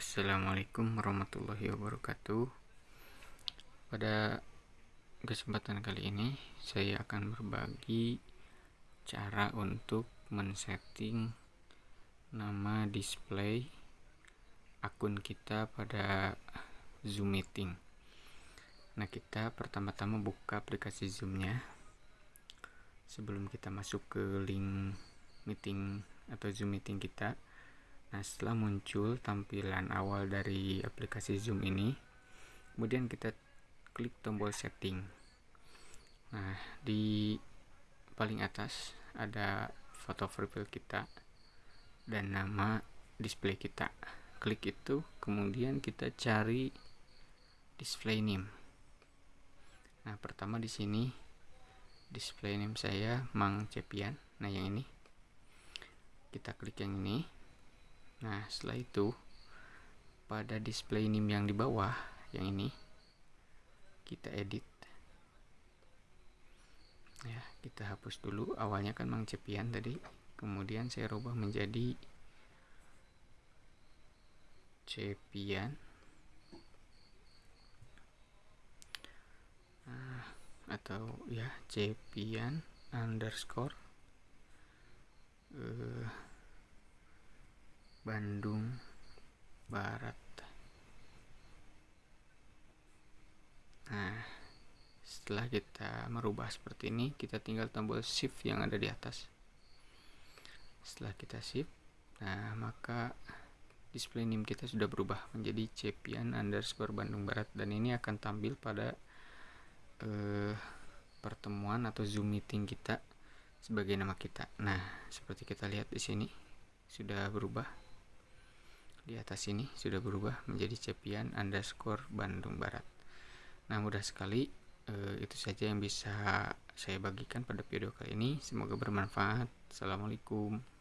Assalamualaikum warahmatullahi wabarakatuh. Pada kesempatan kali ini saya akan berbagi cara untuk men-setting nama display akun kita pada Zoom Meeting. Nah kita pertama-tama buka aplikasi Zoomnya. Sebelum kita masuk ke link meeting atau Zoom Meeting kita Nah, setelah muncul tampilan awal dari aplikasi Zoom ini, kemudian kita klik tombol setting. Nah, di paling atas ada foto profil kita dan nama display kita. Klik itu, kemudian kita cari display name. Nah, pertama di sini display name saya Mang Cepian. Nah, yang ini. Kita klik yang ini Nah, setelah itu pada display name yang di bawah yang ini kita edit. Ya, kita hapus dulu. Awalnya kan Mang Cepian tadi, kemudian saya rubah menjadi Cepian. Nah, atau ya Cepian underscore Bandung Barat. Nah setelah kita merubah seperti ini kita tinggal tombol shift yang ada di atas. Setelah kita shift nah maka display name kita sudah berubah menjadi cepian underscore Bandung Barat. Dan ini akan tampil pada eh, pertemuan atau zoom meeting kita sebagai nama kita. Nah seperti kita lihat di sini sudah berubah di atas ini sudah berubah menjadi cepian underscore Bandung Barat. Nah mudah sekali eh, itu saja yang bisa saya bagikan pada video kali ini. Semoga bermanfaat. Assalamualaikum